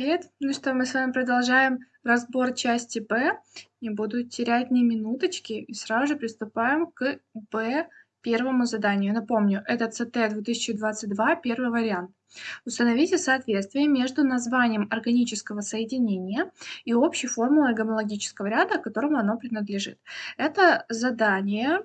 привет! Ну что, мы с вами продолжаем разбор части Б. Не буду терять ни минуточки и сразу же приступаем к Б первому заданию. Напомню, это ЦТ 2022, первый вариант. Установите соответствие между названием органического соединения и общей формулой гомологического ряда, которому оно принадлежит. Это задание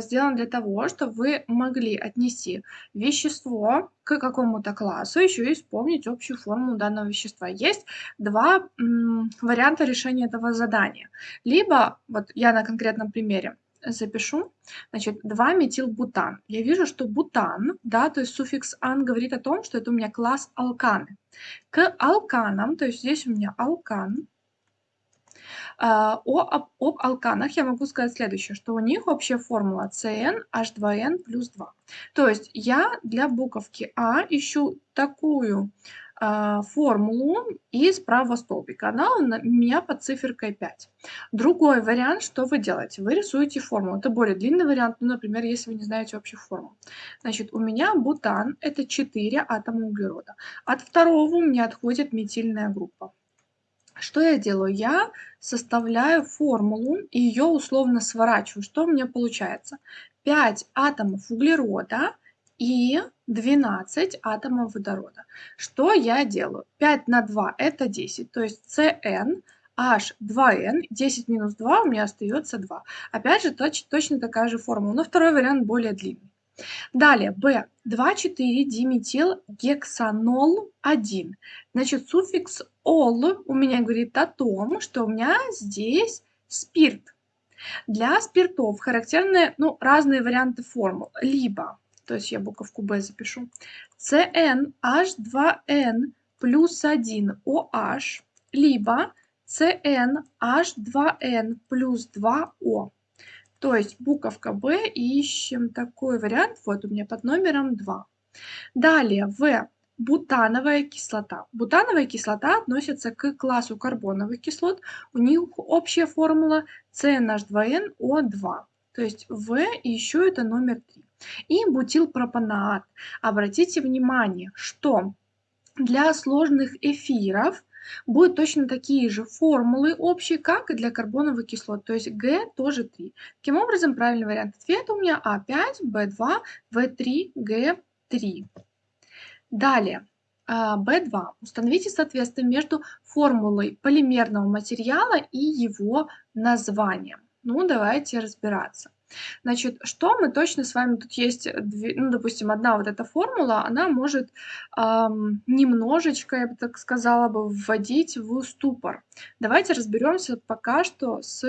сделан для того, чтобы вы могли отнести вещество к какому-то классу, еще и вспомнить общую формулу данного вещества. Есть два варианта решения этого задания. Либо, вот я на конкретном примере запишу, значит, 2-метилбутан. Я вижу, что бутан, да, то есть суффикс ан говорит о том, что это у меня класс алканы. К алканам, то есть здесь у меня алкан, о, об, об алканах я могу сказать следующее, что у них общая формула CnH2n плюс 2. То есть я для буковки А ищу такую а, формулу из правого столбика. Она у меня под циферкой 5. Другой вариант, что вы делаете? Вы рисуете формулу. Это более длинный вариант, ну, например, если вы не знаете общую формулу. Значит, у меня бутан – это 4 атома углерода. От второго у меня отходит метильная группа. Что я делаю? Я составляю формулу и ее условно сворачиваю. Что у меня получается? 5 атомов углерода и 12 атомов водорода. Что я делаю? 5 на 2 это 10, то есть Cn H2n, 10 минус 2 у меня остается 2. Опять же, точ, точно такая же формула, но второй вариант более длинный. Далее, B. 2,4-диметилгексанол 1. Значит, суффикс ол у меня говорит о том, что у меня здесь спирт. Для спиртов характерны ну, разные варианты формул. Либо, то есть я буковку B запишу, CnH2n плюс 1 OH, либо CnH2n плюс 2O. То есть буковка Б, ищем такой вариант, вот у меня под номером 2. Далее, В. Бутановая кислота. Бутановая кислота относится к классу карбоновых кислот. У них общая формула CnH2nO2. То есть В и еще это номер 3. И бутилпропанаат. Обратите внимание, что для сложных эфиров будут точно такие же формулы общие, как и для карбоновых кислот, то есть Г тоже 3. Таким образом, правильный вариант ответа у меня А5, Б2, В3, Г3. Далее. B2. А, Установите соответствие между формулой полимерного материала и его названием. Ну, давайте разбираться. Значит, что мы точно с вами, тут есть, ну, допустим, одна вот эта формула, она может эм, немножечко, я бы так сказала бы, вводить в ступор. Давайте разберемся пока что с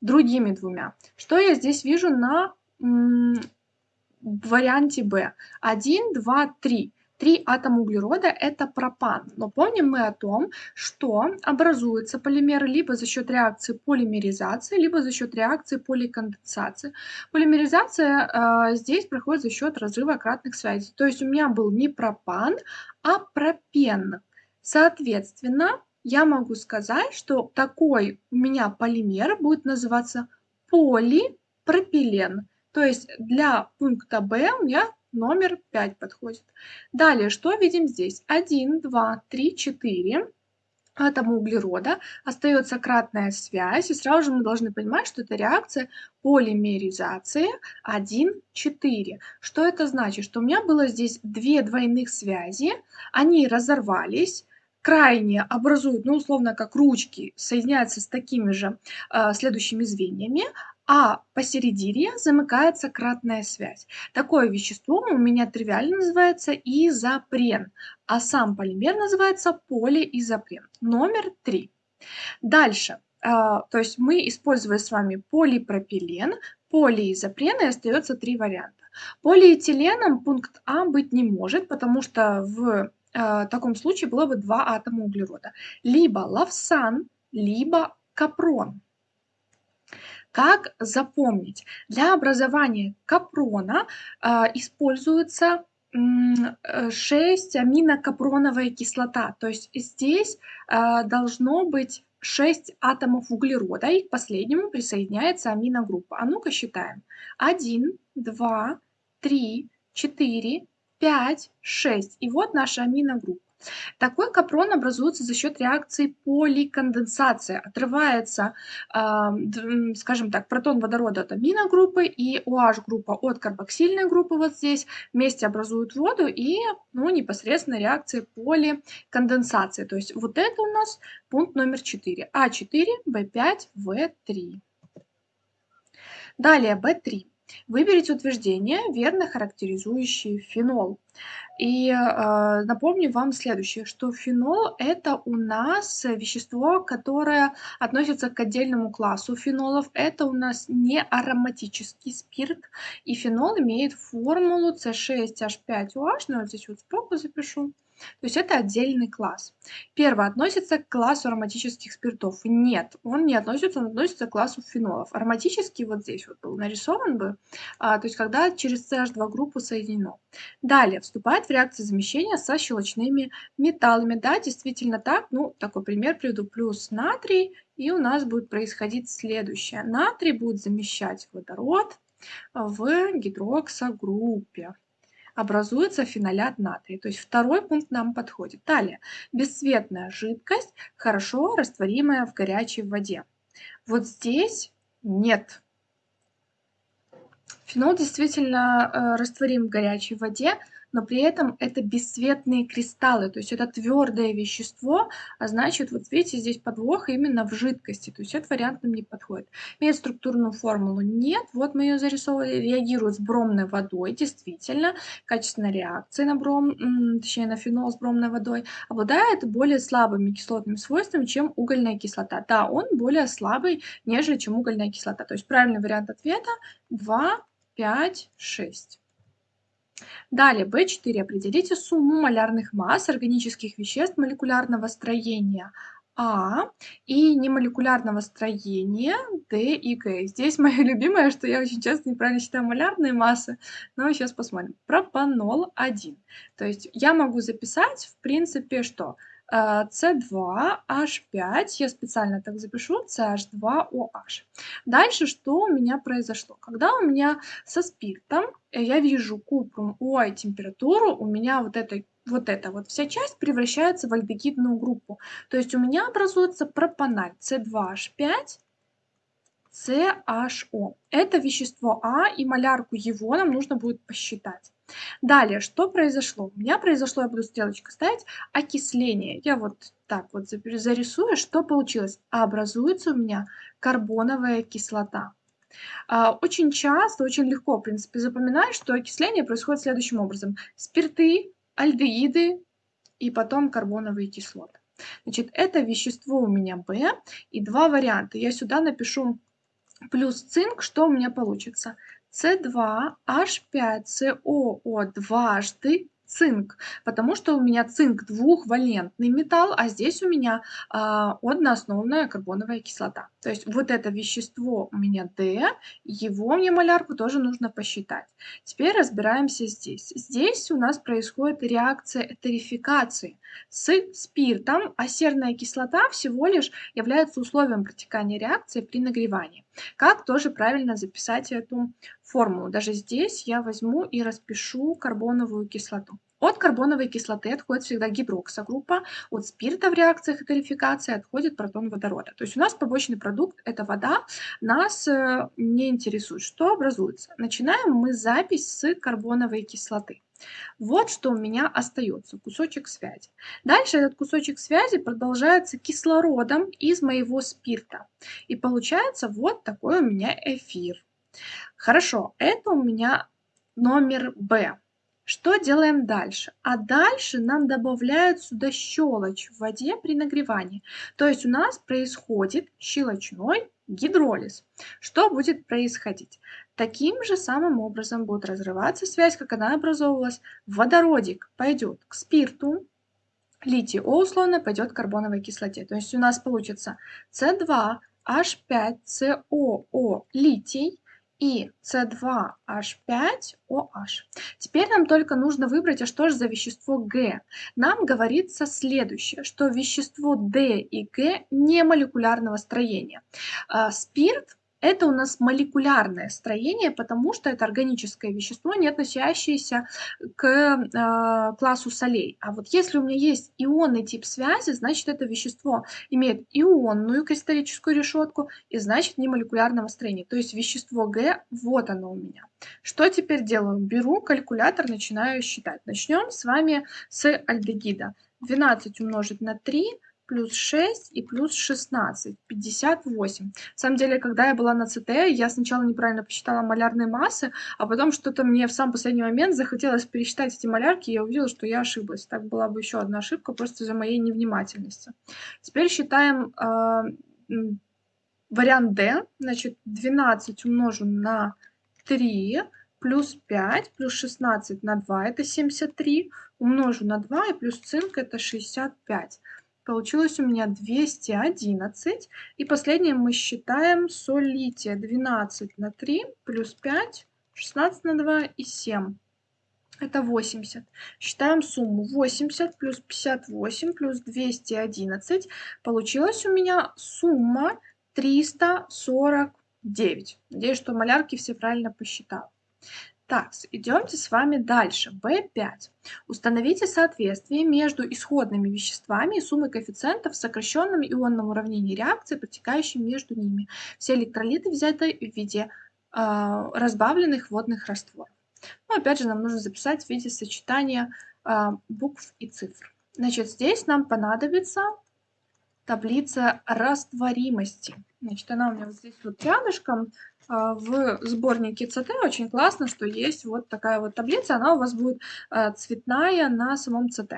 другими двумя. Что я здесь вижу на варианте B? 1, 2, 3. Три атома углерода – это пропан. Но помним мы о том, что образуются полимеры либо за счет реакции полимеризации, либо за счет реакции поликонденсации. Полимеризация э, здесь проходит за счет разрыва кратных связей. То есть у меня был не пропан, а пропен. Соответственно, я могу сказать, что такой у меня полимер будет называться полипропилен. То есть для пункта B у меня номер 5 подходит. Далее, что видим здесь? 1, 2, 3, 4 атома углерода, остается кратная связь, и сразу же мы должны понимать, что это реакция полимеризации 1, 4. Что это значит? Что у меня было здесь две двойных связи, они разорвались, крайне образуют, ну, условно, как ручки, соединяются с такими же э, следующими звеньями, а посередине замыкается кратная связь. Такое вещество у меня тривиально называется изопрен, а сам полимер называется полиизопрен. Номер три. Дальше. А, то есть мы используем с вами полипропилен, полиизопрен и остается три варианта. Полиэтиленом пункт А быть не может, потому что в а, таком случае было бы два атома углерода. Либо лавсан, либо капрон. Как запомнить? Для образования капрона э, используется 6 э, аминокапроновая кислота. То есть здесь э, должно быть 6 атомов углерода, и к последнему присоединяется аминогруппа. А ну-ка считаем. 1, 2, 3, 4, 5, 6. И вот наша аминогруппа. Такой капрон образуется за счет реакции поликонденсации. Отрывается, скажем так, протон водорода от аминогруппы и OH-группа от карбоксильной группы вот здесь. Вместе образуют воду и ну, непосредственно реакции поликонденсации. То есть вот это у нас пункт номер 4. А4, В5, В3. Далее B3. Выберите утверждение, верно характеризующее фенол. И э, напомню вам следующее, что фенол это у нас вещество, которое относится к отдельному классу фенолов. Это у нас не ароматический спирт. И фенол имеет формулу C6H5OH, но вот здесь вот сбоку запишу. То есть это отдельный класс. Первое относится к классу ароматических спиртов. Нет, он не относится, он относится к классу фенолов. Ароматический вот здесь вот был нарисован бы, а, то есть когда через CH2 группу соединено. Далее вступает в реакцию замещения со щелочными металлами. Да, действительно так. Ну, такой пример приведу. Плюс натрий, и у нас будет происходить следующее. Натрий будет замещать водород в гидроксогруппе образуется фенолят натрия. То есть второй пункт нам подходит. Далее. Бесцветная жидкость, хорошо растворимая в горячей воде. Вот здесь нет. Фенол действительно э, растворим в горячей воде, но при этом это бесцветные кристаллы, то есть это твердое вещество, а значит, вот видите, здесь подвох именно в жидкости, то есть этот вариант нам не подходит. Имеет структурную формулу? Нет, вот мы ее зарисовали, реагирует с бромной водой, действительно, качественная реакция на бром, точнее на фенол с бромной водой, обладает более слабыми кислотными свойствами, чем угольная кислота. Да, он более слабый, нежели чем угольная кислота, то есть правильный вариант ответа 2, 5, 6. Далее, B4. Определите сумму малярных масс органических веществ молекулярного строения А и немолекулярного строения D и К. Здесь мое любимое, что я очень часто неправильно считаю малярные массы, но сейчас посмотрим. Пропанол 1. То есть я могу записать, в принципе, что C2H5, я специально так запишу, CH2OH. Дальше что у меня произошло? Когда у меня со спиртом э, я вижу купрум ой температуру, у меня вот эта вот эта вот вся часть превращается в альдегидную группу. То есть у меня образуется пропаналь C2H5, CHO. Это вещество А, и малярку его нам нужно будет посчитать. Далее, что произошло? У меня произошло, я буду стрелочкой ставить, окисление. Я вот так вот зарисую, что получилось. образуется у меня карбоновая кислота. А, очень часто, очень легко, в принципе, запоминать, что окисление происходит следующим образом. Спирты, альдеиды и потом карбоновые кислоты. Значит, это вещество у меня B, и два варианта. Я сюда напишу плюс цинк, что у меня получится? С2H5COO дважды цинк, потому что у меня цинк двухвалентный металл, а здесь у меня а, одноосновная карбоновая кислота. То есть вот это вещество у меня D, его мне малярку тоже нужно посчитать. Теперь разбираемся здесь. Здесь у нас происходит реакция этерификации с спиртом, а серная кислота всего лишь является условием протекания реакции при нагревании. Как тоже правильно записать эту формулу? Даже здесь я возьму и распишу карбоновую кислоту. От карбоновой кислоты отходит всегда гидроксогруппа, от спирта в реакциях этерификации отходит протон водорода. То есть у нас побочный продукт – это вода, нас э, не интересует, что образуется. Начинаем мы запись с карбоновой кислоты. Вот что у меня остается, кусочек связи. Дальше этот кусочек связи продолжается кислородом из моего спирта. И получается вот такой у меня эфир. Хорошо, это у меня номер Б. Что делаем дальше? А дальше нам добавляют сюда щелочь в воде при нагревании. То есть у нас происходит щелочной гидролиз. Что будет происходить? Таким же самым образом будет разрываться связь, как она образовывалась. Водородик пойдет к спирту, литий условно пойдет к карбоновой кислоте. То есть у нас получится С2H5COO литий и С2H5OH. Теперь нам только нужно выбрать, а что же за вещество Г. Нам говорится следующее, что вещество D и Г не молекулярного строения. А, спирт Это у нас молекулярное строение, потому что это органическое вещество, не относящееся к э, классу солей. А вот если у меня есть ионный тип связи, значит это вещество имеет ионную кристаллическую решетку и значит не молекулярного строения. То есть вещество Г, вот оно у меня. Что теперь делаю? Беру калькулятор, начинаю считать. Начнем с вами с альдегида. 12 умножить на 3 плюс 6 и плюс 16, 58. На самом деле, когда я была на ЦТ, я сначала неправильно посчитала малярные массы, а потом что-то мне в сам последний момент захотелось пересчитать эти малярки, и я увидела, что я ошиблась. Так была бы еще одна ошибка просто из-за моей невнимательности. Теперь считаем э, вариант D. Значит, 12 умножим на 3 плюс 5 плюс 16 на 2 это 73 умножу на 2 и плюс цинк это 65 Получилось у меня 211. И последнее мы считаем соль лития 12 на 3 плюс 5, 16 на 2 и 7. Это 80. Считаем сумму 80 плюс 58 плюс 211. Получилась у меня сумма 349. Надеюсь, что малярки все правильно посчитал. Так, идемте с вами дальше. B5. Установите соответствие между исходными веществами и суммой коэффициентов в сокращенном ионном уравнении реакции, протекающей между ними. Все электролиты взяты в виде э, разбавленных водных растворов. Ну, опять же, нам нужно записать в виде сочетания э, букв и цифр. Значит, здесь нам понадобится таблица растворимости. Значит, она у меня вот здесь вот рядышком. А, в сборнике ЦТ очень классно, что есть вот такая вот таблица, она у вас будет а, цветная на самом ЦТ.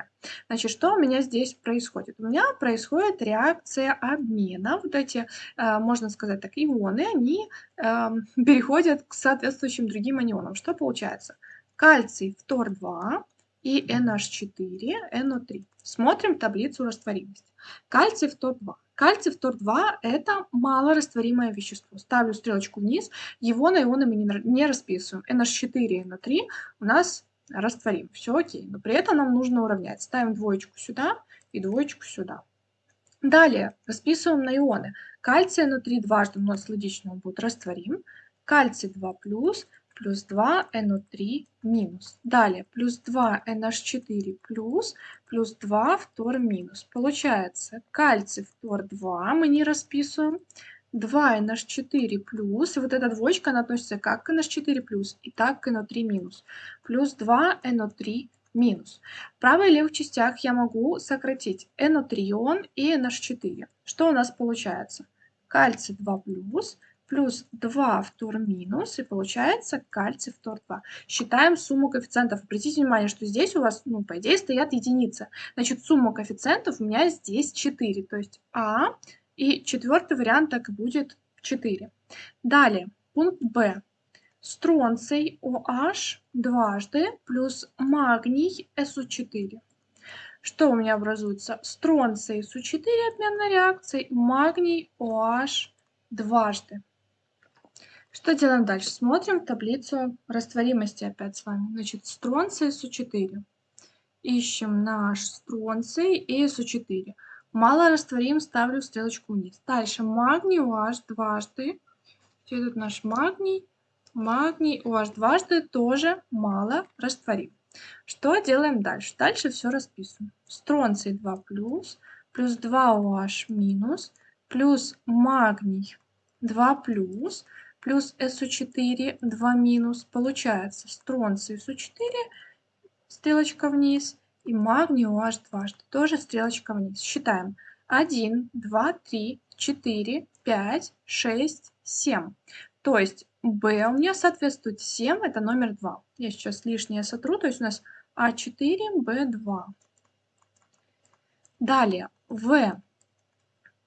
Значит, что у меня здесь происходит? У меня происходит реакция обмена. Вот эти, а, можно сказать так, ионы, они переходят к соответствующим другим анионам. Что получается? Кальций фтор-2 и NH4, NO3. Смотрим таблицу растворимости. Кальций фтор-2. Кальций фтор-2 – это малорастворимое вещество. Ставлю стрелочку вниз, его на ионы мы не, расписываем. NH4 и NO3 у нас растворим. Все окей, но при этом нам нужно уравнять. Ставим двоечку сюда и двоечку сюда. Далее расписываем на ионы. Кальций NO3 дважды у нас логично будет растворим. Кальций 2+, плюс 2 NO3 минус. Далее плюс 2 NH4 плюс, плюс 2 фтор минус. Получается кальций фтор 2 мы не расписываем. 2 NH4 плюс, и вот эта двоечка, она относится как к NH4 плюс, и так к NO3 минус. Плюс 2 NO3 минус. В правой и левых частях я могу сократить NO3 ион и NH4. Что у нас получается? Кальций 2 плюс, плюс 2 фтор минус, и получается кальций фтор 2. Считаем сумму коэффициентов. Обратите внимание, что здесь у вас, ну, по идее, стоят единицы. Значит, сумма коэффициентов у меня здесь 4, то есть А, и четвертый вариант так и будет 4. Далее, пункт Б. Стронций OH дважды плюс магний SO4. Что у меня образуется? Стронций SO4 обменной реакцией, магний OH дважды. Что делаем дальше? Смотрим таблицу растворимости опять с вами. Значит, стронций СО4. Ищем наш стронций и СО4. Мало растворим, ставлю стрелочку вниз. Дальше магний OH дважды. Где тут наш магний? Магний OH дважды тоже мало растворим. Что делаем дальше? Дальше все расписываем. Стронций 2 плюс, плюс 2 OH минус, плюс магний 2 плюс, плюс SO4, 2 минус, получается стронций SO4, стрелочка вниз, и магний OH дважды, тоже стрелочка вниз. Считаем. 1, 2, 3, 4, 5, 6, 7. То есть B у меня соответствует 7, это номер 2. Я сейчас лишнее сотру, то есть у нас А4, Б2. Далее, В,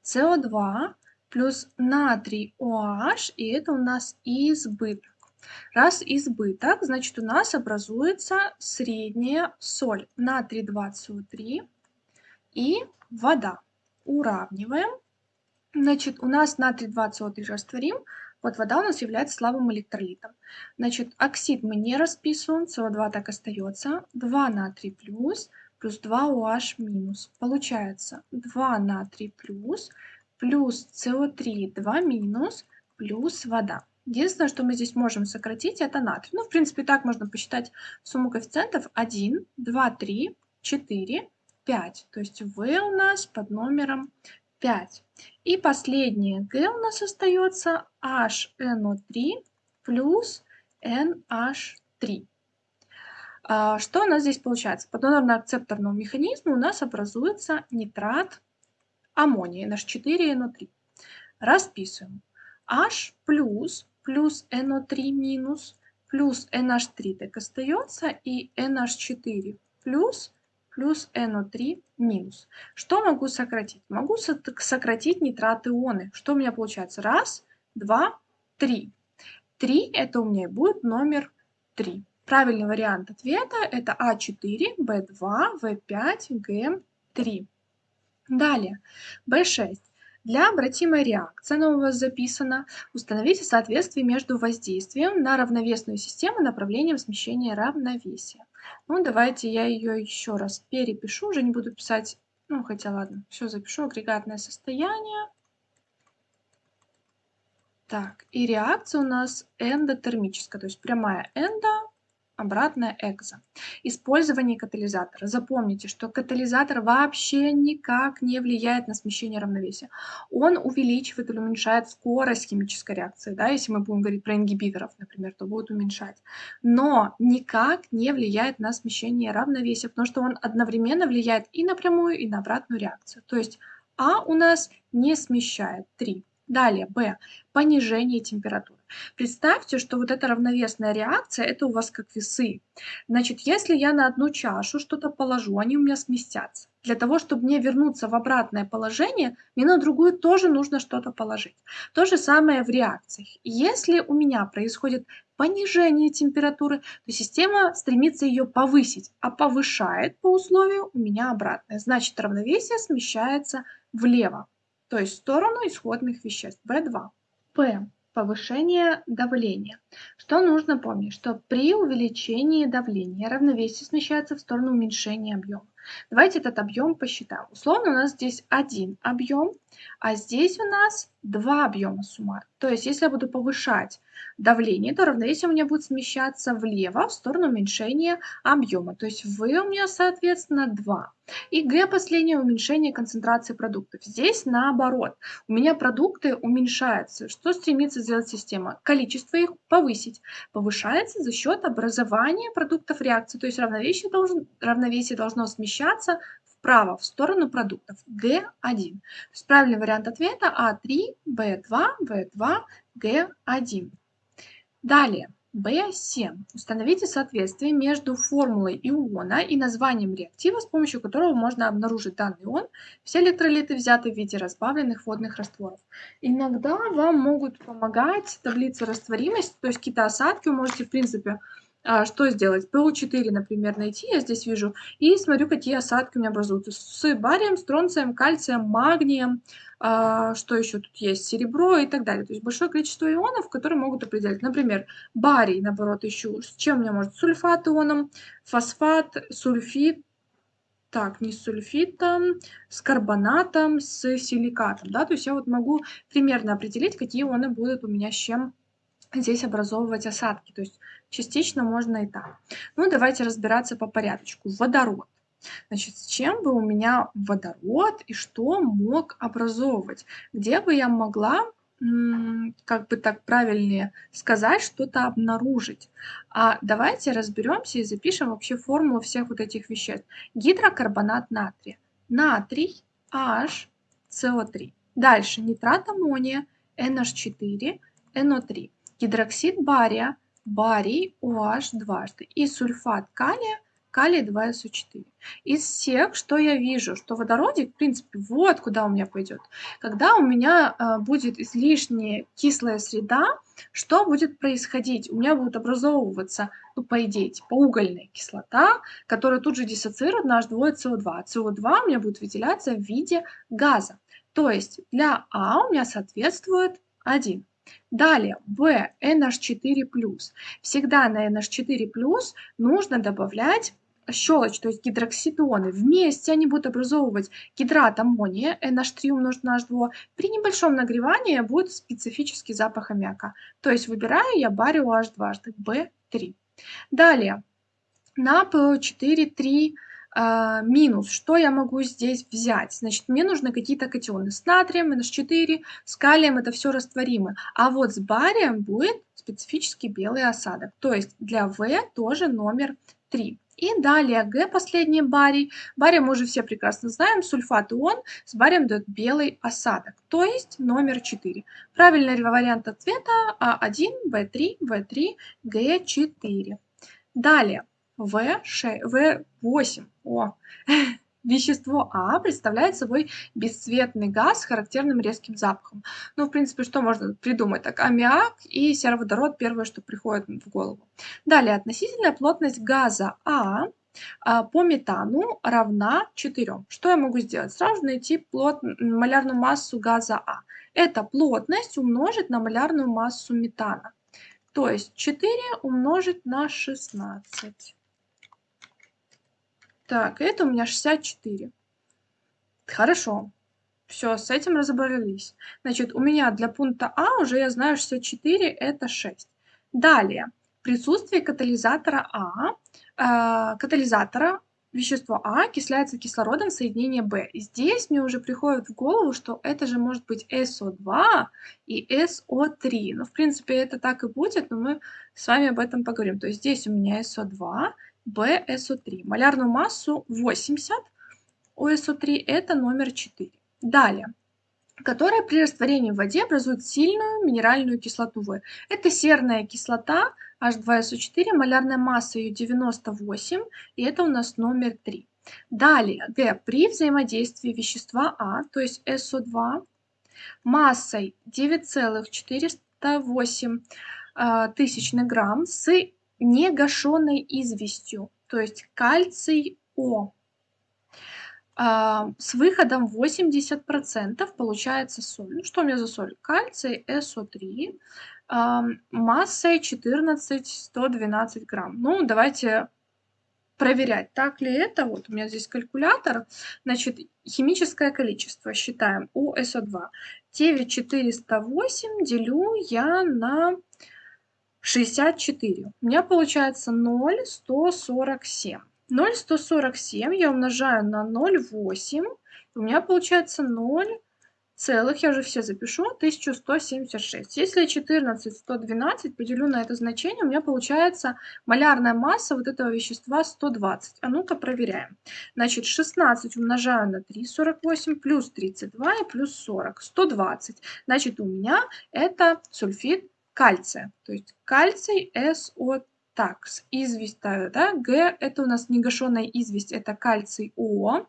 СО2 плюс натрий OH, и это у нас избыток. Раз избыток, значит у нас образуется средняя соль натрий 2СО3 и вода. Уравниваем. Значит, у нас натрий 2СО3 растворим, вот вода у нас является слабым электролитом. Значит, оксид мы не расписываем, СО2 так остается. 2 натрий плюс, плюс 2 OH минус. Получается 2 натрий плюс, плюс СО3 2 минус, плюс вода. Единственное, что мы здесь можем сократить, это натрий. Ну, в принципе, так можно посчитать сумму коэффициентов 1, 2, 3, 4, 5. То есть В у нас под номером 5. И последнее Г у нас остается HNO3 плюс NH3. А, что у нас здесь получается? По донорно-акцепторному механизму у нас образуется нитрат аммония, NH4NO3. Расписываем. H плюс плюс NO3 минус плюс NH3 так остается и NH4 плюс плюс NO3 минус. Что могу сократить? Могу сократить нитрат ионы. Что у меня получается? Раз, два, три. Три это у меня будет номер 3. Правильный вариант ответа это А4, Б2, В5, Г3. Далее, B6. Для обратимой реакции, она у вас записана, установите соответствие между воздействием на равновесную систему направлением смещения равновесия. Ну, давайте я ее еще раз перепишу, уже не буду писать, ну, хотя ладно, все запишу, агрегатное состояние. Так, и реакция у нас эндотермическая, то есть прямая эндо, обратная экзо. Использование катализатора. Запомните, что катализатор вообще никак не влияет на смещение равновесия. Он увеличивает или уменьшает скорость химической реакции. Да? Если мы будем говорить про ингибиторов, например, то будет уменьшать. Но никак не влияет на смещение равновесия, потому что он одновременно влияет и на прямую, и на обратную реакцию. То есть А у нас не смещает 3. Далее, Б. Понижение температуры. Представьте, что вот эта равновесная реакция, это у вас как весы. Значит, если я на одну чашу что-то положу, они у меня сместятся. Для того, чтобы мне вернуться в обратное положение, мне на другую тоже нужно что-то положить. То же самое в реакциях. Если у меня происходит понижение температуры, то система стремится ее повысить, а повышает по условию у меня обратное. Значит, равновесие смещается влево то есть в сторону исходных веществ. В2. П. Повышение давления. Что нужно помнить? Что при увеличении давления равновесие смещается в сторону уменьшения объема. Давайте этот объем посчитаем. Условно у нас здесь один объем, а здесь у нас два объема суммарно. То есть если я буду повышать давление, то равновесие у меня будет смещаться влево в сторону уменьшения объема. То есть V у меня, соответственно, 2. И G последнее уменьшение концентрации продуктов. Здесь наоборот. У меня продукты уменьшаются. Что стремится сделать система? Количество их повысить. Повышается за счет образования продуктов реакции. То есть равновесие, должен, равновесие должно смещаться вправо, в сторону продуктов. Г1. То есть правильный вариант ответа А3, Б2, В2, Г1. Далее. B7. Установите соответствие между формулой иона и названием реактива, с помощью которого можно обнаружить данный ион. Все электролиты взяты в виде разбавленных водных растворов. Иногда вам могут помогать таблицы растворимости, то есть какие-то осадки вы можете, в принципе, что сделать? ПО4, например, найти, я здесь вижу, и смотрю, какие осадки у меня образуются. С барием, стронцием, кальцием, магнием, а, что еще тут есть, серебро и так далее. То есть большое количество ионов, которые могут определять. Например, барий, наоборот, ищу. С чем у меня может? Сульфат ионом, фосфат, сульфид, так, не с сульфитом, с карбонатом, с силикатом, да, то есть я вот могу примерно определить, какие ионы будут у меня с чем здесь образовывать осадки. То есть частично можно и так. Ну, давайте разбираться по порядочку. Водород. Значит, с чем бы у меня водород и что мог образовывать? Где бы я могла, как бы так правильнее сказать, что-то обнаружить? А давайте разберемся и запишем вообще формулу всех вот этих веществ. Гидрокарбонат натрия. Натрий, H, CO3. Дальше нитрат аммония, NH4, NO3 гидроксид бария, барий OH дважды и сульфат калия, калий 2СО4. Из всех, что я вижу, что водородик, в принципе, вот куда у меня пойдет. Когда у меня э, будет излишняя кислая среда, что будет происходить? У меня будет образовываться, ну, по идее, типа угольная кислота, которая тут же диссоциирует наш двое СО2. А СО2 у меня будет выделяться в виде газа. То есть для А у меня соответствует 1. Далее, В, NH4+. Всегда на NH4+, нужно добавлять щелочь, то есть гидроксидоны, вместе они будут образовывать гидрат аммония, NH3 умножить на H2. При небольшом нагревании будет специфический запах аммиака. То есть выбираю я барио H дважды, B3. Далее, на PO4 3 а, минус. Что я могу здесь взять? Значит, мне нужны какие-то катионы с натрием, NH4, с калием, это все растворимы. А вот с барием будет специфический белый осадок. То есть для В тоже номер 3. И далее Г, последний барий. Барий мы уже все прекрасно знаем, сульфат ион с барием дает белый осадок, то есть номер 4. Правильный вариант ответа А1, В3, В3, Г4. Далее В6, В8. О, Вещество А представляет собой бесцветный газ с характерным резким запахом. Ну, в принципе, что можно придумать? Так, аммиак и сероводород – первое, что приходит в голову. Далее, относительная плотность газа А а, по метану равна 4. Что я могу сделать? Сразу найти плот, малярную массу газа А. Это плотность умножить на малярную массу метана. То есть 4 умножить на 16. Так, это у меня 64. Хорошо. Все, с этим разобрались. Значит, у меня для пункта А уже я знаю 64 это 6. Далее, присутствие катализатора А, э, катализатора вещество А окисляется кислородом соединения Б. Здесь мне уже приходит в голову, что это же может быть СО2 и СО3. Ну, в принципе, это так и будет, но мы с вами об этом поговорим. То есть здесь у меня СО2, BSO3. Малярную массу 80 у SO3 это номер 4. Далее которая при растворении в воде образует сильную минеральную кислоту В. Это серная кислота H2SO4, малярная масса ее 98, и это у нас номер 3. Далее, Г. При взаимодействии вещества А, то есть SO2, массой 9,408 э, тысячных грамм с негашенной известью, то есть кальций О. А, с выходом 80% получается соль. Ну, что у меня за соль? Кальций СО3 а, массой 14-112 грамм. Ну, давайте проверять, так ли это. Вот у меня здесь калькулятор. Значит, химическое количество считаем у СО2. 9408 делю я на 64. У меня получается 0,147. 0,147 я умножаю на 0,8. У меня получается 0 целых, я уже все запишу, 1176. Если 14, 112 поделю на это значение, у меня получается малярная масса вот этого вещества 120. А ну-ка проверяем. Значит, 16 умножаю на 3, 48, плюс 32 и плюс 40, 120. Значит, у меня это сульфид кальция. То есть кальций СО так, известь, да, Г это у нас негашенная известь, это кальций О,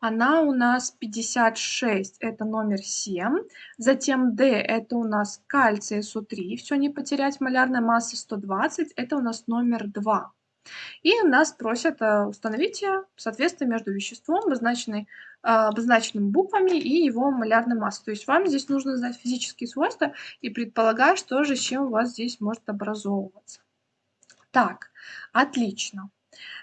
она у нас 56, это номер 7, затем Д это у нас кальций СО3, все не потерять, малярная масса 120, это у нас номер 2. И нас просят э, установить соответствие между веществом, э, обозначенными буквами, и его малярной массой. То есть вам здесь нужно знать физические свойства и предполагать, что же, с чем у вас здесь может образовываться. Так, отлично.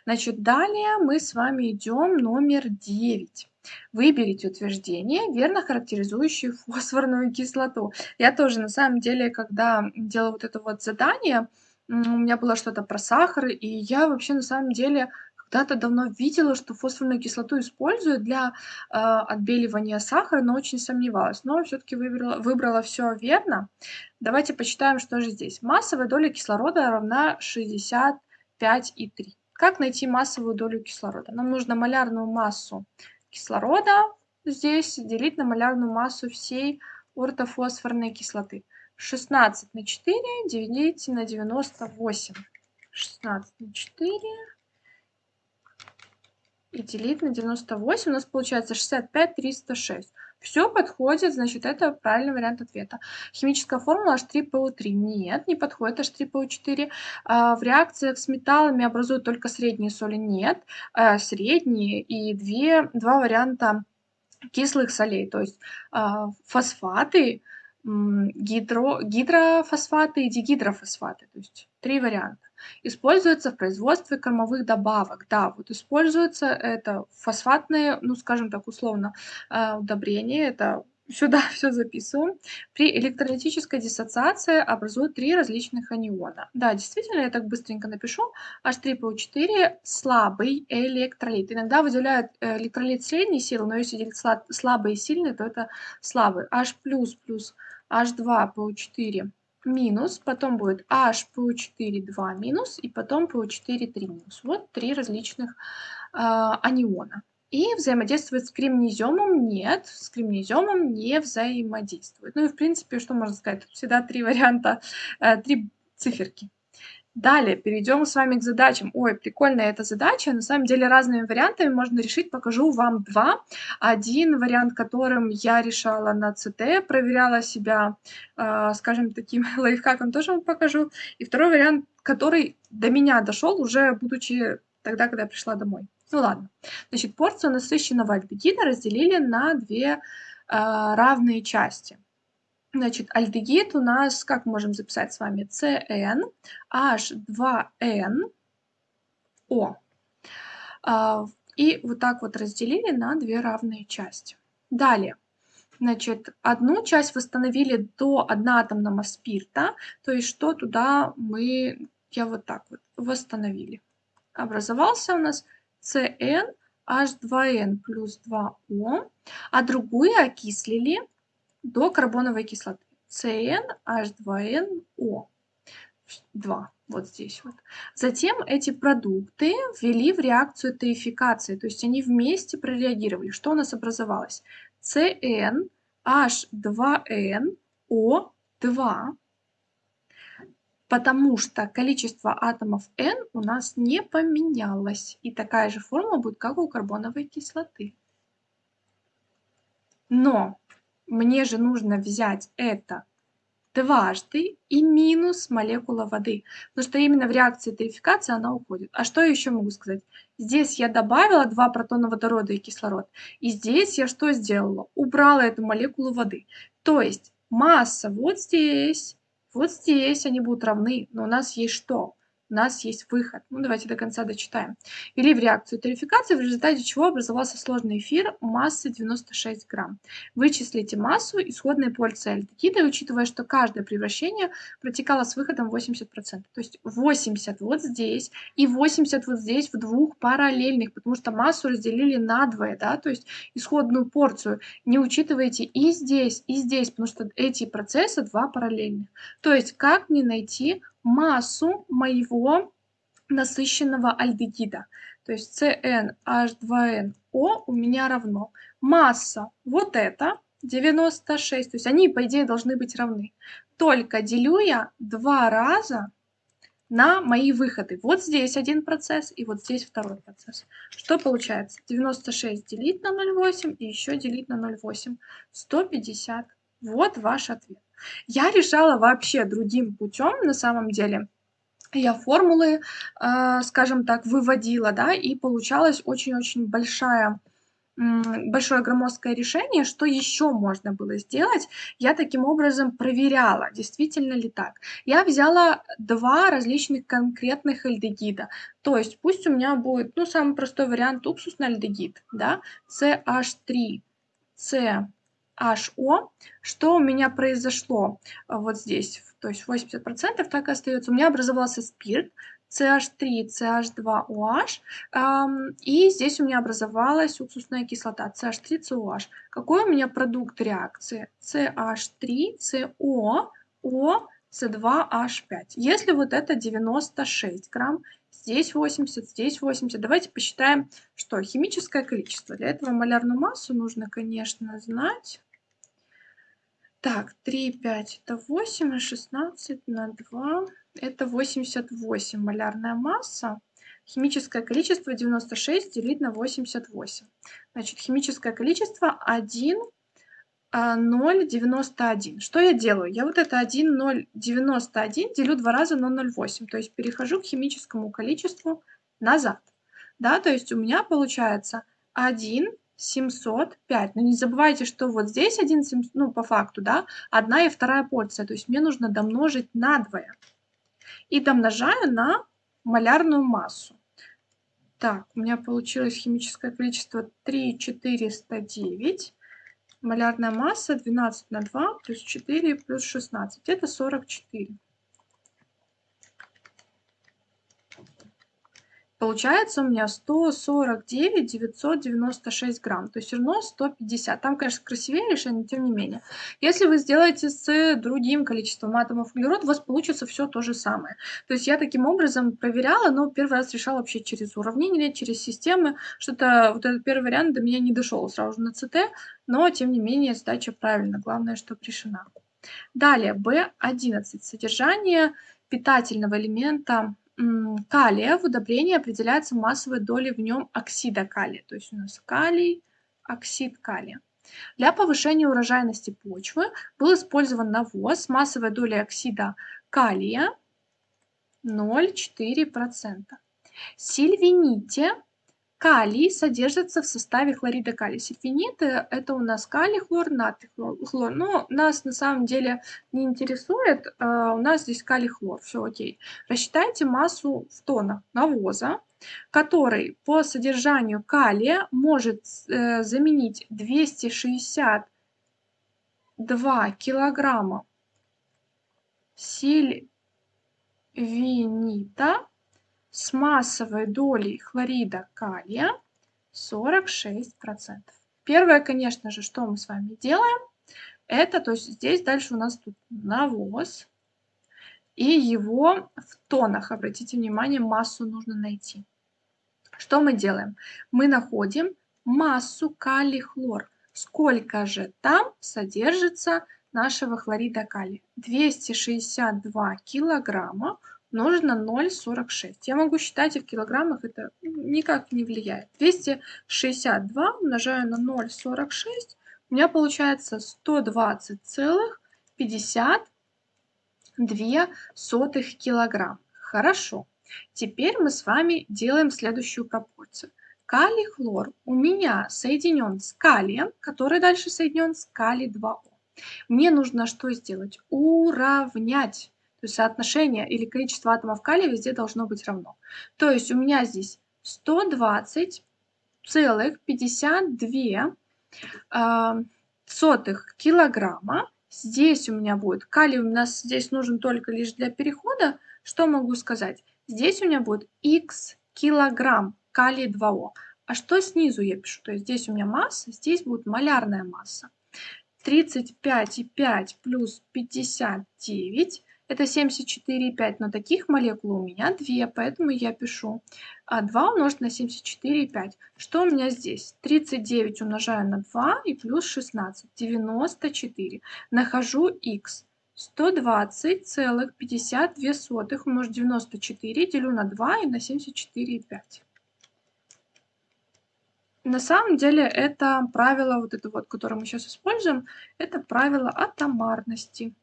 Значит, далее мы с вами идем номер 9. Выберите утверждение, верно характеризующее фосфорную кислоту. Я тоже, на самом деле, когда делала вот это вот задание, у меня было что-то про сахар, и я вообще на самом деле когда-то давно видела, что фосфорную кислоту используют для э, отбеливания сахара, но очень сомневалась. Но все-таки выбрала, выбрала все верно. Давайте почитаем, что же здесь. Массовая доля кислорода равна 65,3. Как найти массовую долю кислорода? Нам нужно малярную массу кислорода здесь делить на малярную массу всей ортофосфорной кислоты. 16 на 4 делить на 98. 16 на 4 и делить на 98 у нас получается 65 306. Все подходит, значит, это правильный вариант ответа. Химическая формула H3PO3. Нет, не подходит H3PO4. А, в реакциях с металлами образуют только средние соли. Нет, а, средние и две, два варианта кислых солей. То есть а, фосфаты, гидро, гидрофосфаты и дигидрофосфаты. То есть три варианта. Используется в производстве кормовых добавок. Да, вот используется это фосфатные, ну, скажем так, условно, э, удобрения. Это сюда все записываем. При электролитической диссоциации образуют три различных аниона. Да, действительно, я так быстренько напишу. H3PO4 слабый электролит. Иногда выделяют э, электролит средней силы, но если делить слабый и сильный, то это слабый. H H2PO4 минус, потом будет HPO4 2 минус, и потом PO4 3 минус. Вот три различных э, аниона. И взаимодействует с кремнеземом? Нет, с кремнеземом не взаимодействует. Ну и в принципе, что можно сказать? Тут всегда три варианта, э, три циферки. Далее перейдем с вами к задачам. Ой, прикольная эта задача. На самом деле разными вариантами можно решить. Покажу вам два. Один вариант, которым я решала на ЦТ, проверяла себя, э, скажем, таким лайфхаком, тоже вам покажу. И второй вариант, который до меня дошел уже будучи тогда, когда я пришла домой. Ну ладно. Значит, порцию насыщенного альдегида разделили на две э, равные части. Значит, альдегид у нас, как можем записать с вами, CN, H2N, O. Э, и вот так вот разделили на две равные части. Далее. Значит, одну часть восстановили до одноатомного спирта, то есть что туда мы, я вот так вот, восстановили. Образовался у нас CN H2N плюс 2O, а другую окислили до карбоновой кислоты. CN H2NO 2, вот здесь вот. Затем эти продукты ввели в реакцию теификации, то есть они вместе прореагировали. Что у нас образовалось? CN H2N O2 потому что количество атомов N у нас не поменялось. И такая же форма будет, как у карбоновой кислоты. Но мне же нужно взять это дважды и минус молекула воды. Потому что именно в реакции тарификации она уходит. А что я еще могу сказать? Здесь я добавила два протона водорода и кислород. И здесь я что сделала? Убрала эту молекулу воды. То есть масса вот здесь вот здесь они будут равны, но у нас есть что? У нас есть выход. Ну, давайте до конца дочитаем. Вели в реакцию тарификации, в результате чего образовался сложный эфир массой 96 грамм. Вычислите массу исходной порции альдегида, учитывая, что каждое превращение протекало с выходом 80%. То есть 80 вот здесь и 80 вот здесь в двух параллельных, потому что массу разделили на двое, да, то есть исходную порцию. Не учитывайте и здесь, и здесь, потому что эти процессы два параллельных. То есть как мне найти массу моего насыщенного альдегида. То есть CnH2nO у меня равно масса вот это 96, то есть они по идее должны быть равны. Только делю я два раза на мои выходы. Вот здесь один процесс и вот здесь второй процесс. Что получается? 96 делить на 0,8 и еще делить на 0,8. 150. Вот ваш ответ. Я решала вообще другим путем на самом деле. Я формулы, э, скажем так, выводила, да, и получалась очень-очень большая большое громоздкое решение, что еще можно было сделать, я таким образом проверяла, действительно ли так. Я взяла два различных конкретных альдегида, то есть пусть у меня будет, ну, самый простой вариант уксусный альдегид, да, CH3, C HO. Что у меня произошло э, вот здесь? То есть 80% так и остается. У меня образовался спирт, CH3, CH2OH, и здесь у меня образовалась уксусная кислота CH3COH. Какой у меня продукт реакции? CH3, CO, O, C2H5. Если вот это 96 грамм, здесь 80, здесь 80, давайте посчитаем, что химическое количество. Для этого малярную массу нужно, конечно, знать. Так, 3, 5 это 8, а 16 на 2 это 88 малярная масса. Химическое количество 96 делить на 88. Значит, химическое количество 1, 0,91. Что я делаю? Я вот это 1,091 делю два раза на 0,8. То есть перехожу к химическому количеству назад. Да, то есть у меня получается 1 705. Но не забывайте, что вот здесь 1, ну, по факту, да, одна и вторая порция. То есть мне нужно домножить на двое. И домножаю на малярную массу. Так, у меня получилось химическое количество 3,409. Малярная масса 12 на 2 плюс 4 плюс 16. Это 44. Получается у меня 149 996 грамм, то есть все равно 150. Там, конечно, красивее решение, тем не менее. Если вы сделаете с другим количеством атомов углерода, у вас получится все то же самое. То есть я таким образом проверяла, но первый раз решала вообще через уравнение, через системы. Что-то вот этот первый вариант до меня не дошел сразу же на ЦТ, но тем не менее задача правильно, главное, что решена. Далее, B11. Содержание питательного элемента калия в удобрении определяется массовой долей в нем оксида калия. То есть у нас калий, оксид калия. Для повышения урожайности почвы был использован навоз с массовой долей оксида калия 0,4%. Сильвините Калий содержится в составе хлорида калия. Сульфиниты – это у нас калий, хлор, натрий, хлор. Но нас на самом деле не интересует, а у нас здесь калий, хлор, все окей. Рассчитайте массу в тоннах навоза, который по содержанию калия может э, заменить 262 килограмма сильвинита с массовой долей хлорида калия 46%. Первое, конечно же, что мы с вами делаем, это, то есть здесь дальше у нас тут навоз, и его в тонах, обратите внимание, массу нужно найти. Что мы делаем? Мы находим массу калий-хлор. Сколько же там содержится нашего хлорида калия? 262 килограмма на 0,46. Я могу считать и в килограммах, это никак не влияет. 262 умножаю на 0,46, у меня получается 120,52 килограмм. Хорошо. Теперь мы с вами делаем следующую пропорцию. Калий хлор у меня соединен с калием, который дальше соединен с калий 2О. Мне нужно что сделать? Уравнять то есть соотношение или количество атомов калия везде должно быть равно. То есть у меня здесь 120,52 э, сотых килограмма. Здесь у меня будет калий, у нас здесь нужен только лишь для перехода. Что могу сказать? Здесь у меня будет x килограмм калий 2О. А что снизу я пишу? То есть здесь у меня масса, здесь будет малярная масса. 35,5 плюс 59 это 74,5, но таких молекул у меня 2, поэтому я пишу 2 а, умножить на 74,5. Что у меня здесь? 39 умножаю на 2 и плюс 16, 94. Нахожу x. 120,52 умножить 94, делю на 2 и на 74,5. На самом деле это правило, вот это вот, которое мы сейчас используем, это правило атомарности.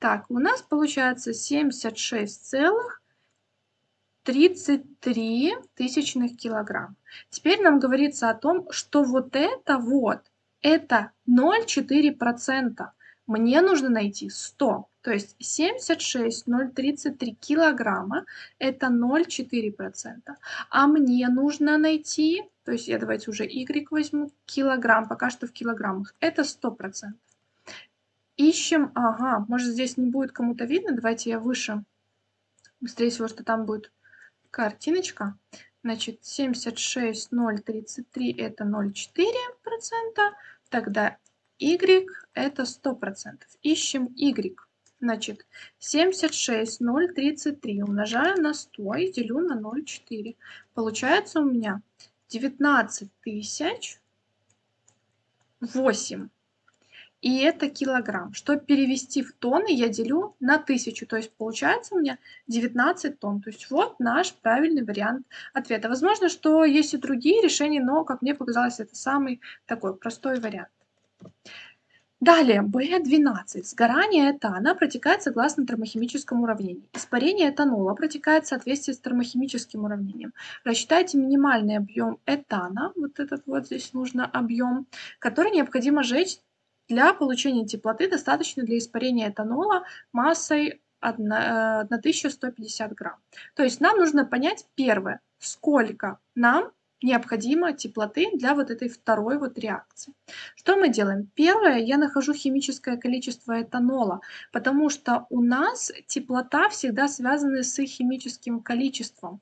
Так, у нас получается 76,33 тысячных килограмм. Теперь нам говорится о том, что вот это вот, это 0,4%. Мне нужно найти 100. То есть 76,033 килограмма – это 0,4%. А мне нужно найти, то есть я давайте уже y возьму, килограмм, пока что в килограммах, это 100%. Ищем, ага, может здесь не будет кому-то видно, давайте я выше. Быстрее всего, что там будет картиночка. Значит, 76033 это 0,4%, тогда y это 100%. Ищем y. Значит, 76033 умножаю на 100 и делю на 0,4. Получается у меня 19 тысяч 8 и это килограмм. Чтобы перевести в тонны, я делю на тысячу, то есть получается у меня 19 тонн. То есть вот наш правильный вариант ответа. Возможно, что есть и другие решения, но, как мне показалось, это самый такой простой вариант. Далее, B12. Сгорание этана протекает согласно термохимическому уравнению. Испарение этанола протекает в соответствии с термохимическим уравнением. Рассчитайте минимальный объем этана, вот этот вот здесь нужно объем, который необходимо сжечь для получения теплоты достаточно для испарения этанола массой 1150 грамм. То есть нам нужно понять первое, сколько нам необходимо теплоты для вот этой второй вот реакции. Что мы делаем? Первое, я нахожу химическое количество этанола, потому что у нас теплота всегда связана с химическим количеством.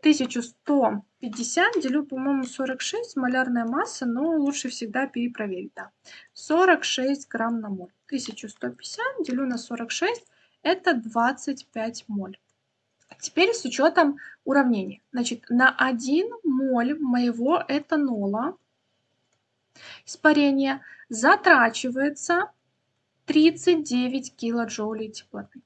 1150 делю, по-моему, 46, малярная масса, но лучше всегда перепроверить. Да. 46 грамм на моль. 1150 делю на 46, это 25 моль. Теперь с учетом уравнений. Значит, на 1 моль моего этанола испарения затрачивается 39 килоджоулей теплоты.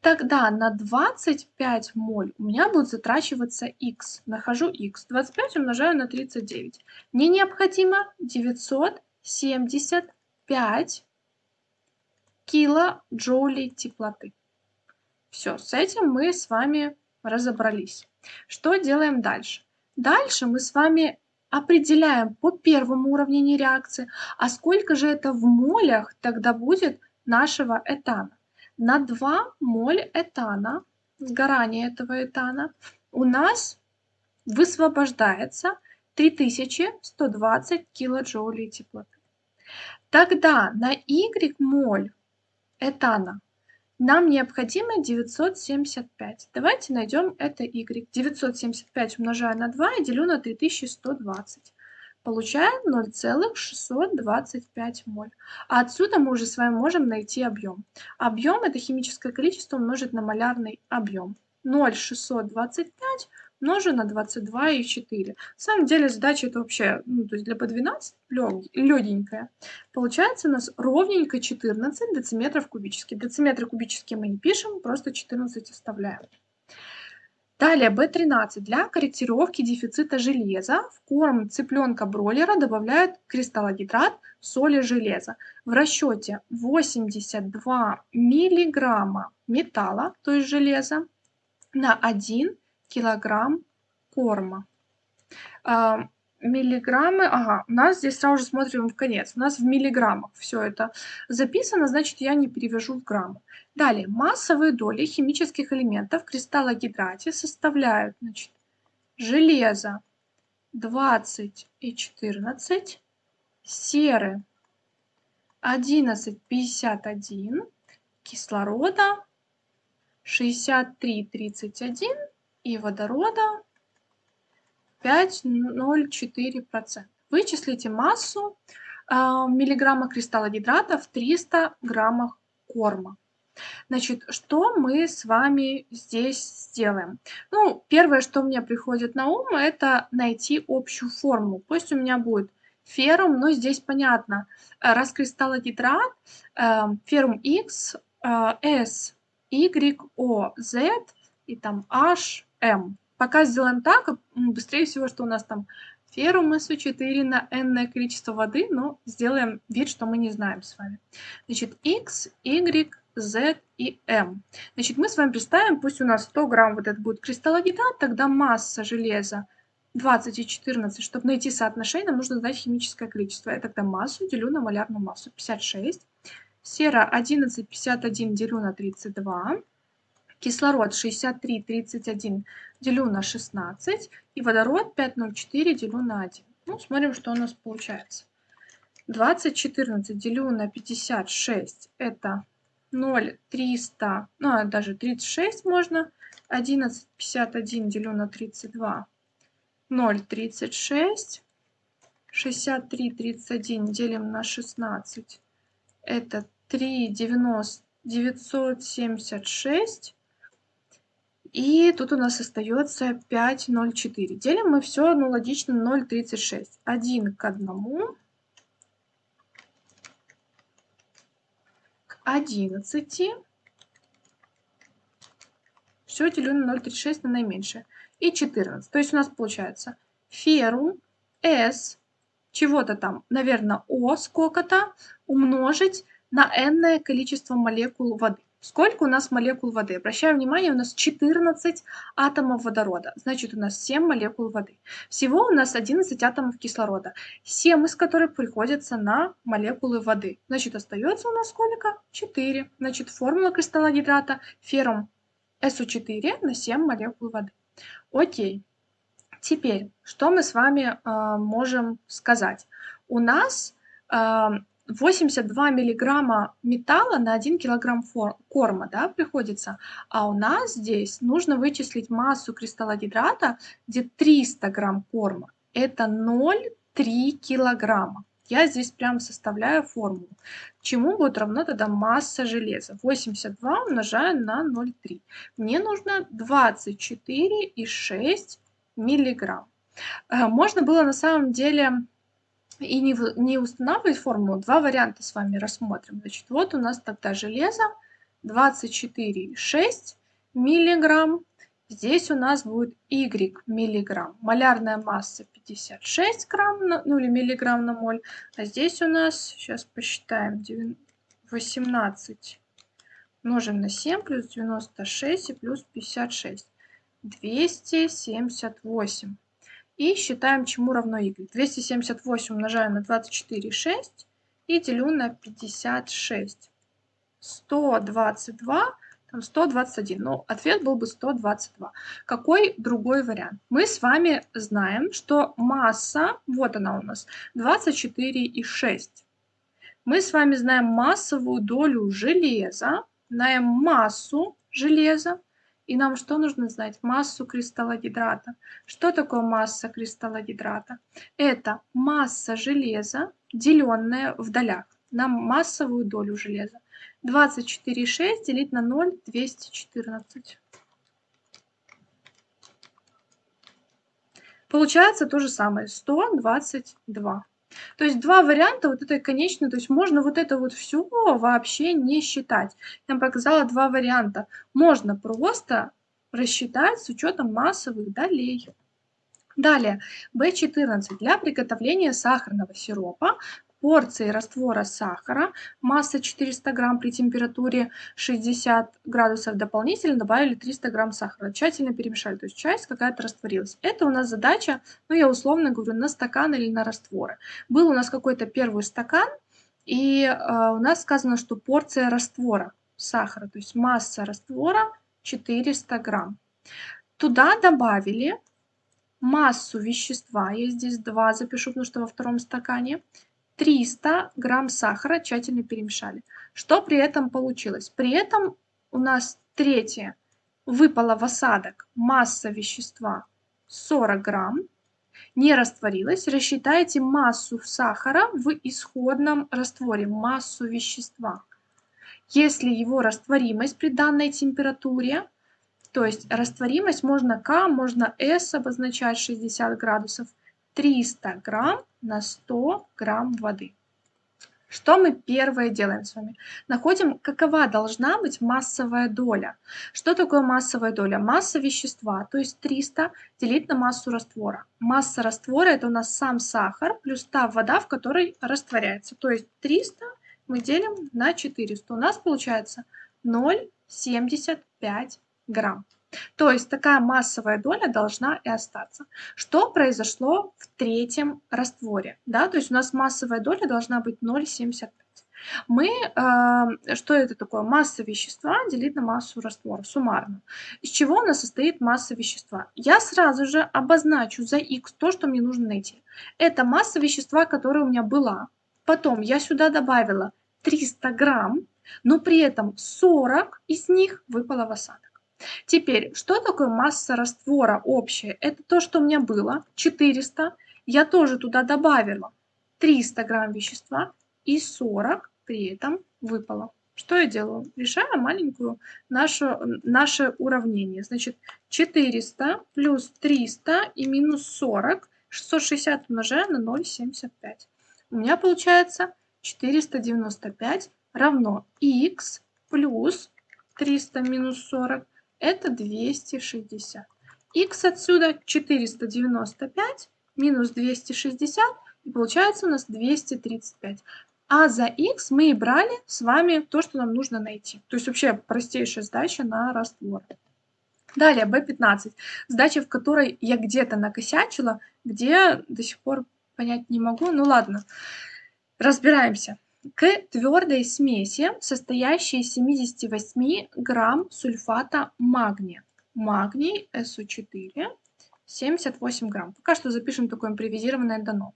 Тогда на 25 моль у меня будет затрачиваться x. Нахожу x. 25 умножаю на 39. Мне необходимо 975 килоджоулей теплоты. Все, с этим мы с вами разобрались. Что делаем дальше? Дальше мы с вами определяем по первому уравнению реакции, а сколько же это в молях тогда будет нашего этана. На 2 моль этана, сгорание этого этана, у нас высвобождается 3120 килоджоулей теплоты. Тогда на Y моль этана нам необходимо 975. Давайте найдем это y. 975 умножаю на 2 и делю на 3120. Получаем 0,625 моль. А отсюда мы уже с вами можем найти объем. Объем это химическое количество умножить на малярный объем. 0,625 умножу на 22,4. На самом деле задача это вообще, ну, то есть для по 12 легенькая. Получается у нас ровненько 14 дециметров кубических. Дециметры кубические мы не пишем, просто 14 оставляем. Далее B13. Для корректировки дефицита железа в корм цыпленка-бройлера добавляют кристаллогидрат соли железа. В расчете 82 миллиграмма металла, то есть железа, на 1 килограмм корма. А, миллиграммы, ага, у нас здесь сразу же смотрим в конец, у нас в миллиграммах все это записано, значит я не перевяжу в граммы. Далее, массовые доли химических элементов в кристаллогидрате составляют, значит, железо 20 и 14, серы 11,51, кислорода 63,31 и водорода 5,04%. Вычислите массу э, миллиграмма кристаллогидрата в 300 граммах корма. Значит, что мы с вами здесь сделаем? Ну, первое, что мне приходит на ум, это найти общую форму. Пусть у меня будет феррум, но здесь понятно. Раз кристаллогидрат, э, феррум X, э, S, Y, O, Z и там H, m. Пока сделаем так, быстрее всего, что у нас там феррум SO4 на n количество воды, но сделаем вид, что мы не знаем с вами. Значит, x, y, z и m. Значит, мы с вами представим, пусть у нас 100 грамм вот это будет кристаллогидрат, тогда масса железа 20 и 14. Чтобы найти соотношение, нам нужно знать химическое количество. Я тогда массу делю на малярную массу 56. Сера 11,51 делю на 32 кислород 63,31 делю на 16 и водород 5,04 делю на 1. Ну, смотрим, что у нас получается. 20,14 делю на 56 это 0,300, ну, а даже 36 можно. 11,51 делю на 32 0,36. 63,31 делим на 16 это 3,90 976 и тут у нас остается 5,04. Делим мы все, ну, логично, 0,36. 1 к 1 к 11. Все делю на 0,36 на наименьшее. И 14. То есть у нас получается феррум S чего-то там, наверное, О сколько-то умножить на n количество молекул воды. Сколько у нас молекул воды? Обращаем внимание, у нас 14 атомов водорода, значит у нас 7 молекул воды. Всего у нас 11 атомов кислорода, 7 из которых приходятся на молекулы воды. Значит остается у нас сколько? 4. Значит формула кристалла гидрата феррум SO4 на 7 молекул воды. Окей. Теперь, что мы с вами э, можем сказать? У нас э, 82 миллиграмма металла на 1 килограмм корма да, приходится, а у нас здесь нужно вычислить массу кристаллогидрата, где 300 грамм корма. Это 0,3 килограмма. Я здесь прям составляю формулу. Чему будет равно тогда масса железа? 82 умножаю на 0,3. Мне нужно 24,6 миллиграмм. Э, можно было на самом деле и не, не устанавливать формулу, два варианта с вами рассмотрим. Значит, вот у нас тогда железо 24,6 миллиграмм. Здесь у нас будет y миллиграмм. Малярная масса 56 грамм, на, ну или миллиграмм на моль. А здесь у нас, сейчас посчитаем, 18 умножим на 7 плюс 96 и плюс 56. 278 и считаем, чему равно y. 278 умножаю на 24,6 и делю на 56. 122, там 121. Но ответ был бы 122. Какой другой вариант? Мы с вами знаем, что масса, вот она у нас, 24,6. Мы с вами знаем массовую долю железа, знаем массу железа, и нам что нужно знать? Массу кристаллогидрата. Что такое масса кристаллогидрата? Это масса железа, деленная в долях на массовую долю железа. 24,6 делить на 0, 214. Получается то же самое, 122. То есть два варианта вот этой конечной, то есть можно вот это вот все вообще не считать. Я показала два варианта. Можно просто рассчитать с учетом массовых долей. Далее, B14 для приготовления сахарного сиропа порции раствора сахара, масса 400 грамм при температуре 60 градусов дополнительно добавили 300 грамм сахара. Тщательно перемешали, то есть часть какая-то растворилась. Это у нас задача, ну я условно говорю, на стакан или на растворы. Был у нас какой-то первый стакан, и э, у нас сказано, что порция раствора сахара, то есть масса раствора 400 грамм. Туда добавили массу вещества, я здесь 2 запишу, потому что во втором стакане, 300 грамм сахара тщательно перемешали. Что при этом получилось? При этом у нас третье выпало в осадок масса вещества 40 грамм, не растворилась. Рассчитайте массу сахара в исходном растворе, массу вещества. Если его растворимость при данной температуре, то есть растворимость можно К, можно С обозначать 60 градусов, 300 грамм на 100 грамм воды. Что мы первое делаем с вами? Находим, какова должна быть массовая доля. Что такое массовая доля? Масса вещества, то есть 300 делить на массу раствора. Масса раствора это у нас сам сахар плюс та вода, в которой растворяется. То есть 300 мы делим на 400. У нас получается 0,75 грамм. То есть такая массовая доля должна и остаться. Что произошло в третьем растворе? Да? То есть у нас массовая доля должна быть 0,75. Мы, э, что это такое? Масса вещества делить на массу раствора, суммарно. Из чего у нас состоит масса вещества? Я сразу же обозначу за x то, что мне нужно найти. Это масса вещества, которая у меня была. Потом я сюда добавила 300 грамм, но при этом 40 из них выпало в осадок. Теперь, что такое масса раствора общая? Это то, что у меня было, 400. Я тоже туда добавила 300 грамм вещества и 40 при этом выпало. Что я делаю? Решаю маленькую нашу, наше уравнение. Значит, 400 плюс 300 и минус 40. 660 умножаю на 0,75. У меня получается 495 равно x плюс 300 минус 40 это 260. Х отсюда 495 минус 260, и получается у нас 235. А за x мы и брали с вами то, что нам нужно найти. То есть вообще простейшая задача на раствор. Далее, B15. Задача, в которой я где-то накосячила, где до сих пор понять не могу. Ну ладно, разбираемся. К твердой смеси, состоящей из 78 грамм сульфата магния. Магний СО4 78 грамм. Пока что запишем такое импровизированное дано.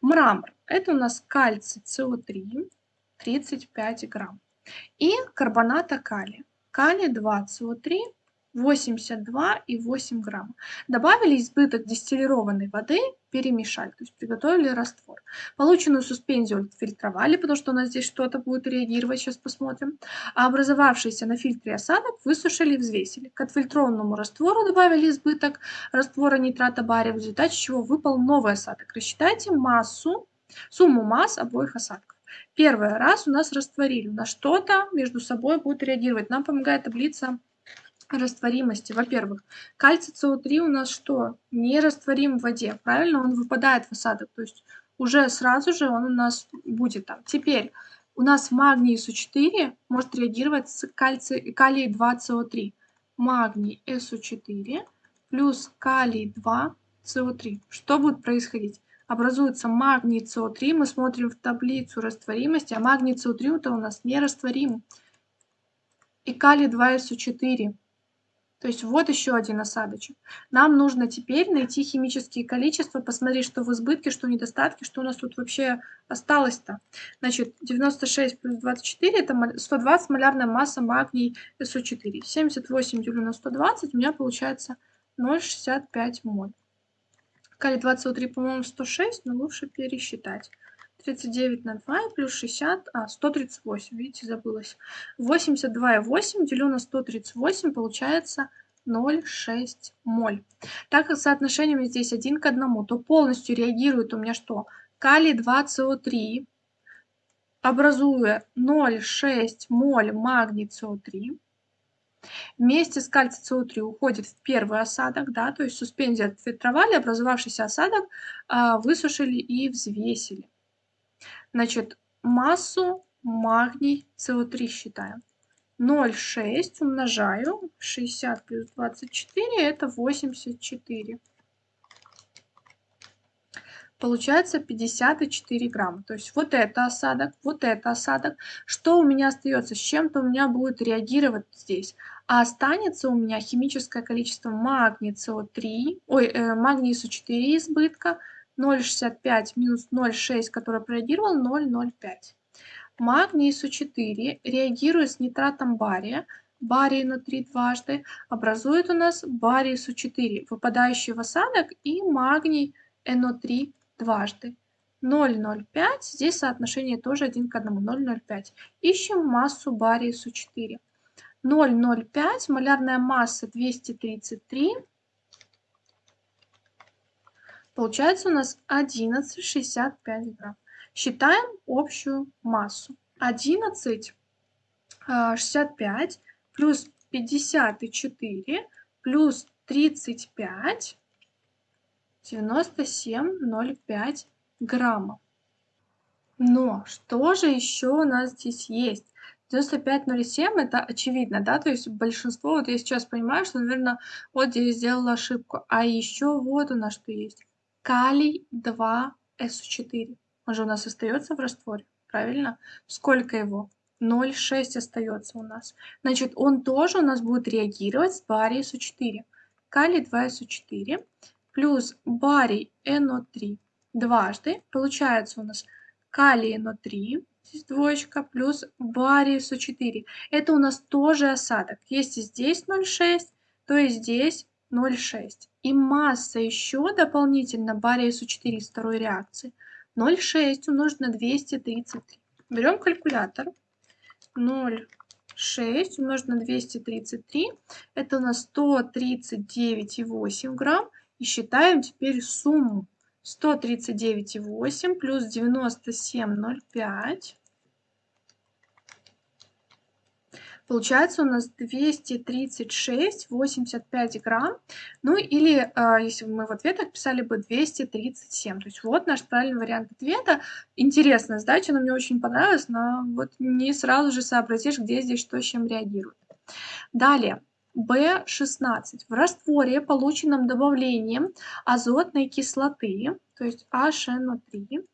Мрамор. Это у нас кальций СО3 35 грамм. И карбоната калия. Калий 2 СО3 82,8 грамма. Добавили избыток дистиллированной воды, перемешали, то есть приготовили раствор. Полученную суспензию фильтровали, потому что у нас здесь что-то будет реагировать, сейчас посмотрим. А образовавшийся на фильтре осадок высушили и взвесили. К отфильтрованному раствору добавили избыток раствора нитрата бария, в результате чего выпал новый осадок. Рассчитайте массу, сумму масс обоих осадков. Первый раз у нас растворили, на что-то между собой будет реагировать. Нам помогает таблица растворимости. Во-первых, кальций СО3 у нас что? Не растворим в воде, правильно? Он выпадает в осадок, то есть уже сразу же он у нас будет там. Теперь у нас магний СО4 может реагировать с кальций, калий 2 СО3. Магний СО4 плюс калий 2 СО3. Что будет происходить? Образуется магний СО3, мы смотрим в таблицу растворимости, а магний СО3 это у нас не растворим. И калий 2 СО4 то есть вот еще один осадочек. Нам нужно теперь найти химические количества, посмотреть, что в избытке, что в недостатке, что у нас тут вообще осталось-то. Значит, 96 плюс 24 это 120 малярная масса магний СО4. 78 делю на 120 у меня получается 0,65 моль. Калий 23, по-моему, 106, но лучше пересчитать. 39 на 2 и плюс 60, а, 138, видите, забылась. 82,8 делю на 138 получается 0,6 моль. Так как соотношение здесь 1 к 1, то полностью реагирует у меня что? Калий 2СО3, образуя 0,6 моль магний СО3. Вместе с кальций СО3 уходит в первый осадок, да, то есть суспензию отфильтровали, образовавшийся осадок а, высушили и взвесили. Значит, массу магний СО3 считаем. 0,6 умножаю. 60 плюс 24 это 84. Получается 54 грамма. То есть вот это осадок, вот это осадок. Что у меня остается? С чем-то у меня будет реагировать здесь. А останется у меня химическое количество магния СО3, ой, э, магний СО4 избытка, 0,65 минус 0,6, который прореагировал, 0,05. Магний СО4 реагирует с нитратом бария, барий внутри дважды, образует у нас барий СО4, выпадающий в осадок, и магний НО3 дважды. 0,05, здесь соотношение тоже 1 к 1, 0,05. Ищем массу бария СО4. 0,05, малярная масса 233, Получается у нас 11,65 грамм. Считаем общую массу. 11,65 а, плюс 54 плюс 35 97,05 грамма. Но что же еще у нас здесь есть? 95,07 это очевидно, да, то есть большинство, вот я сейчас понимаю, что, наверное, вот здесь сделала ошибку. А еще вот у нас что есть калий 2СО4. Он же у нас остается в растворе, правильно? Сколько его? 0,6 остается у нас. Значит, он тоже у нас будет реагировать с барий СО4. Калий 2СО4 плюс барий НО3 дважды. Получается у нас калий НО3, здесь двоечка, плюс барий СО4. Это у нас тоже осадок. Если здесь 0,6, то и здесь 0,6. И масса еще дополнительно бария СО4 из второй реакции 0,6 умножить на 233. Берем калькулятор. 0,6 умножить на 233. Это у нас 139,8 грамм. И считаем теперь сумму. 139,8 плюс 97,05 Получается у нас 236,85 грамм. Ну или, э, если бы мы в ответах писали бы 237. То есть вот наш правильный вариант ответа. Интересная задача, она мне очень понравилась, но вот не сразу же сообразишь, где здесь что с чем реагирует. Далее. B16. В растворе, полученном добавлением азотной кислоты, то есть HNO3,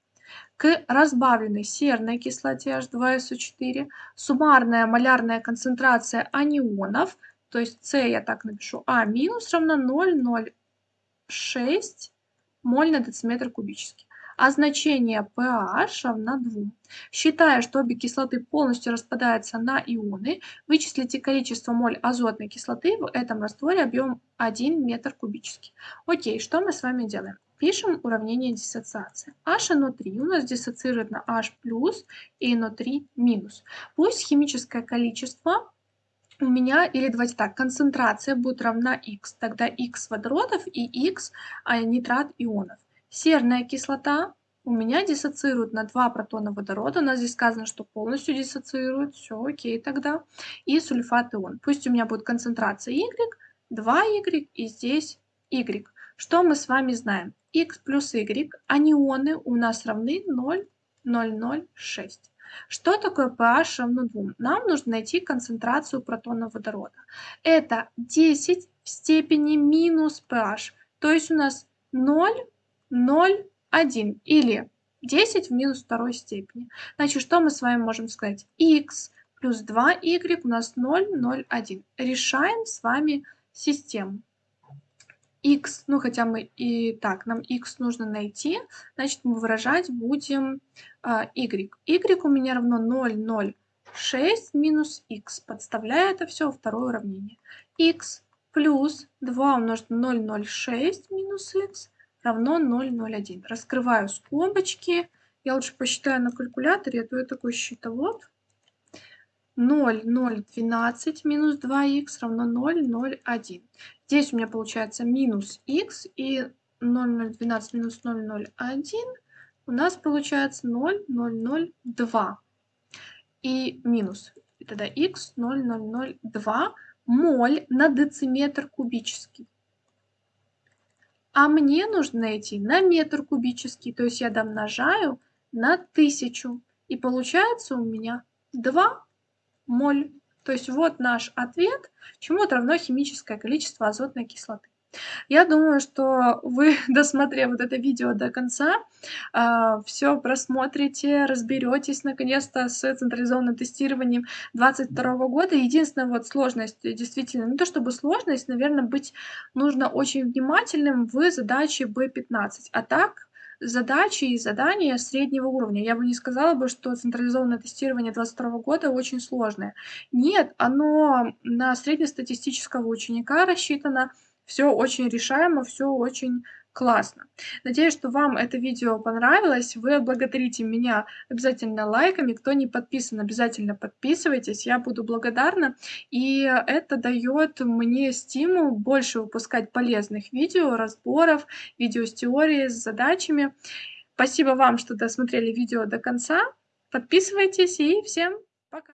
к разбавленной серной кислоте H2SO4 суммарная малярная концентрация анионов, то есть С я так напишу, А минус равно 0,06 моль на дециметр кубический а значение pH равно 2. Считая, что обе кислоты полностью распадаются на ионы, вычислите количество моль азотной кислоты в этом растворе объем 1 метр кубический. Окей, что мы с вами делаем? Пишем уравнение диссоциации. HNO3 у нас диссоциирует на H+, и NO3-. Пусть химическое количество у меня, или давайте так, концентрация будет равна X. Тогда X водородов и X а, нитрат ионов. Серная кислота у меня диссоциирует на 2 протона водорода. У нас здесь сказано, что полностью диссоциирует. Все, окей тогда. И сульфат ион. Пусть у меня будет концентрация Y, 2Y и здесь Y. Что мы с вами знаем? X плюс Y, анионы у нас равны 0,006. Что такое pH равно 2? Нам нужно найти концентрацию протона водорода. Это 10 в степени минус pH. То есть у нас 0 0, 1 или 10 в минус второй степени. Значит, что мы с вами можем сказать? x плюс 2y у нас 0, 0, 1. Решаем с вами систему. X, ну хотя мы и так, нам x нужно найти, значит мы выражать будем uh, y. y у меня равно 0, 0, 6 минус x. Подставляю это все во второе уравнение. x плюс 2 умножить на 0, 0, 6 минус x равно 0,01. Раскрываю скобочки. Я лучше посчитаю на калькуляторе, а то я такой счетовод. 0,012 минус 2х равно 0,01. Здесь у меня получается минус х и 0,012 минус 0,01 у нас получается 0,002. И минус. И тогда х 0,002 моль на дециметр кубический. А мне нужно найти на метр кубический, то есть я домножаю на тысячу. И получается у меня 2 моль. То есть вот наш ответ, чему равно химическое количество азотной кислоты. Я думаю, что вы, досмотрев вот это видео до конца, а, все просмотрите, разберетесь наконец-то с централизованным тестированием 2022 года. Единственная вот сложность, действительно, не то чтобы сложность, наверное, быть нужно очень внимательным в задаче B15. А так, задачи и задания среднего уровня. Я бы не сказала бы, что централизованное тестирование 2022 года очень сложное. Нет, оно на среднестатистического ученика рассчитано, все очень решаемо, все очень классно. Надеюсь, что вам это видео понравилось. Вы благодарите меня обязательно лайками. Кто не подписан, обязательно подписывайтесь. Я буду благодарна. И это дает мне стимул больше выпускать полезных видео, разборов, видео с теорией, с задачами. Спасибо вам, что досмотрели видео до конца. Подписывайтесь и всем пока!